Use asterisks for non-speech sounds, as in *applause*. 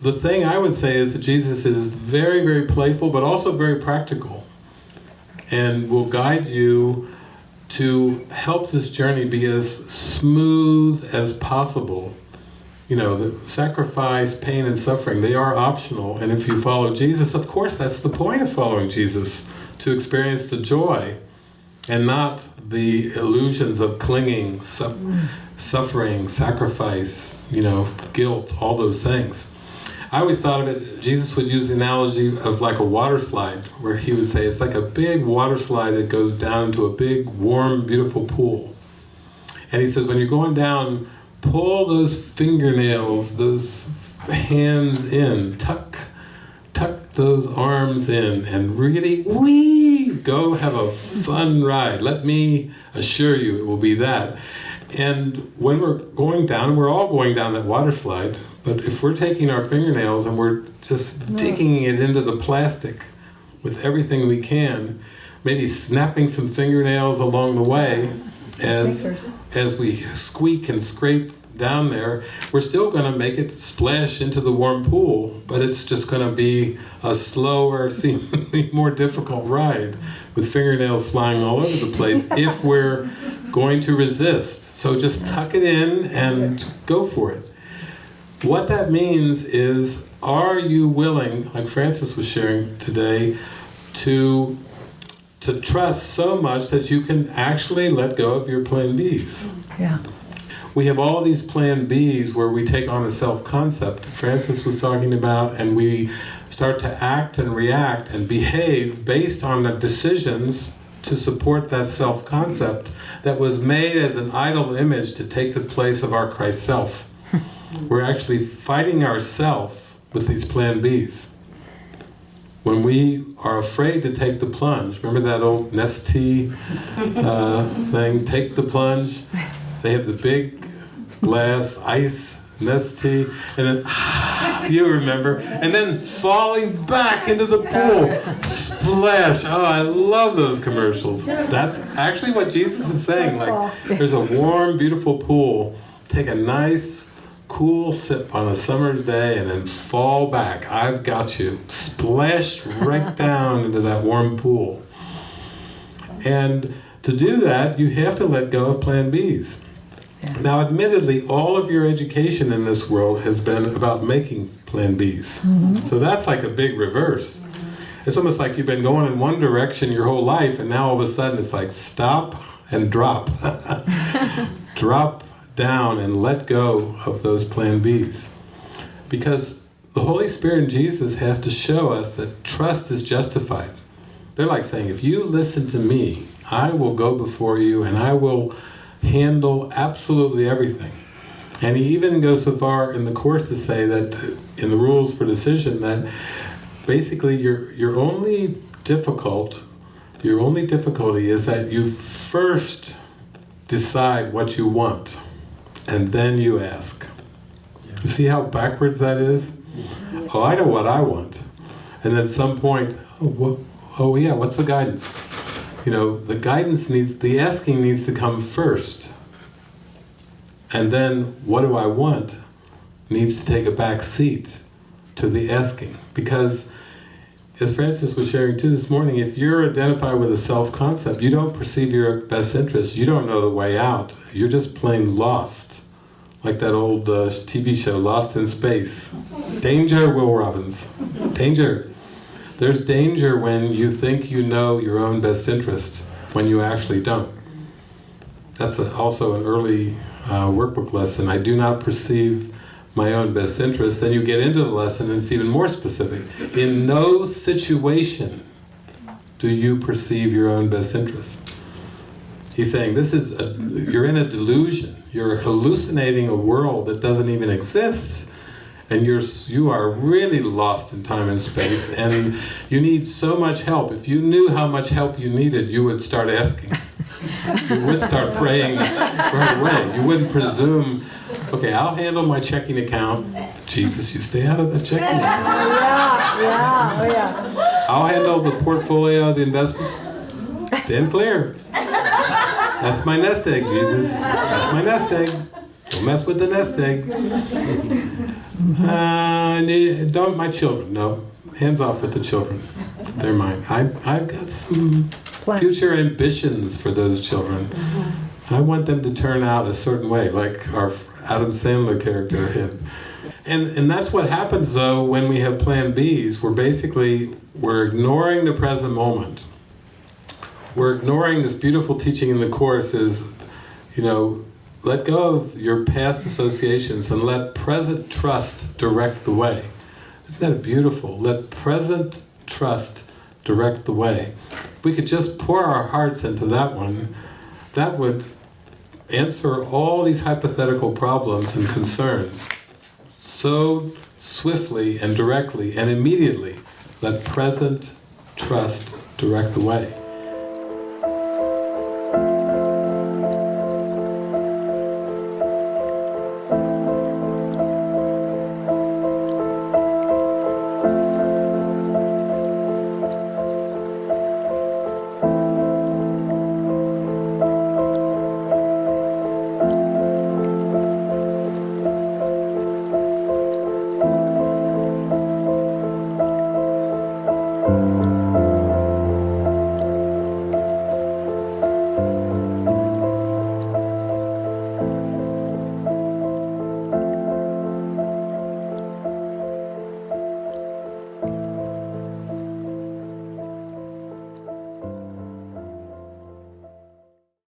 the thing I would say is that Jesus is very, very playful, but also very practical, and will guide you to help this journey be as smooth as possible. You know, the sacrifice, pain, and suffering, they are optional, and if you follow Jesus, of course that's the point of following Jesus, to experience the joy, and not the illusions of clinging, su suffering, sacrifice, you know, guilt, all those things. I always thought of it, Jesus would use the analogy of like a water slide, where he would say it's like a big water slide that goes down into a big, warm, beautiful pool. And he says when you're going down, pull those fingernails, those hands in, tuck, tuck those arms in, and really, wee, go have a fun ride. Let me assure you it will be that. And when we're going down, we're all going down that water slide, but if we're taking our fingernails and we're just digging it into the plastic with everything we can, maybe snapping some fingernails along the way as, as we squeak and scrape down there, we're still going to make it splash into the warm pool, but it's just going to be a slower, *laughs* seemingly more difficult ride with fingernails flying all over the place *laughs* if we're going to resist. So just tuck it in and go for it. What that means is, are you willing, like Francis was sharing today, to to trust so much that you can actually let go of your plan Bs. Yeah. We have all these plan Bs where we take on a self-concept Francis was talking about and we start to act and react and behave based on the decisions to support that self-concept that was made as an idol image to take the place of our Christ self. We're actually fighting ourself with these plan Bs. When we are afraid to take the plunge, remember that old Nestea uh, *laughs* thing, take the plunge? They have the big glass ice Nestea, and then, *laughs* you remember, and then falling back into the pool, splash. Oh, I love those commercials. That's actually what Jesus is saying. Like, there's a warm, beautiful pool. Take a nice, cool sip on a summer's day and then fall back. I've got you. Splashed right *laughs* down into that warm pool. And to do that, you have to let go of plan Bs. Now, admittedly, all of your education in this world has been about making plan Bs. Mm-hmm. So that's like a big reverse. It's almost like you've been going in one direction your whole life, and now all of a sudden it's like stop and drop. *laughs* drop down and let go of those plan Bs. Because the Holy Spirit and Jesus have to show us that trust is justified. They're like saying, if you listen to me, I will go before you and I will handle absolutely everything. And he even goes so far in the Course to say that, in the rules for decision, that basically your, your only difficult, your only difficulty is that you first decide what you want, and then you ask. You see how backwards that is? Oh, I know what I want. And at some point, oh, oh yeah, what's the guidance? You know, the guidance needs, the asking needs to come first. And then, what do I want, needs to take a back seat to the asking. Because, as Francis was sharing too this morning, if you're identified with a self-concept, you don't perceive your best interest, you don't know the way out, you're just plain lost. Like that old uh, TV show, Lost in Space. Danger, Will Robbins. Danger. There's danger when you think you know your own best interest, when you actually don't. That's a, also an early uh, workbook lesson. I do not perceive my own best interest. Then you get into the lesson and it's even more specific. In no situation do you perceive your own best interest. He's saying this is, a, you're in a delusion. You're hallucinating a world that doesn't even exist and you're you are really lost in time and space and you need so much help. If you knew how much help you needed you would start asking. *laughs* You would start praying right away. You wouldn't presume okay I'll handle my checking account. Jesus you stay out of the checking account. Yeah, yeah, oh yeah. I'll handle the portfolio the investments. Stand clear. That's my nest egg Jesus. That's my nest egg. Don't mess with the nest egg Uh, ne- don't my children? No, hands off with the children. They're mine. I I've got some future ambitions for those children. I want them to turn out a certain way, like our Adam Sandler character had. And and that's what happens though when we have Plan Bs. We're basically we're ignoring the present moment. We're ignoring this beautiful teaching in the course is, you know, let go of your past associations and let present trust direct the way. Isn't that beautiful? Let present trust direct the way. If we could just pour our hearts into that one, that would answer all these hypothetical problems and concerns so swiftly and directly and immediately. Let present trust direct the way.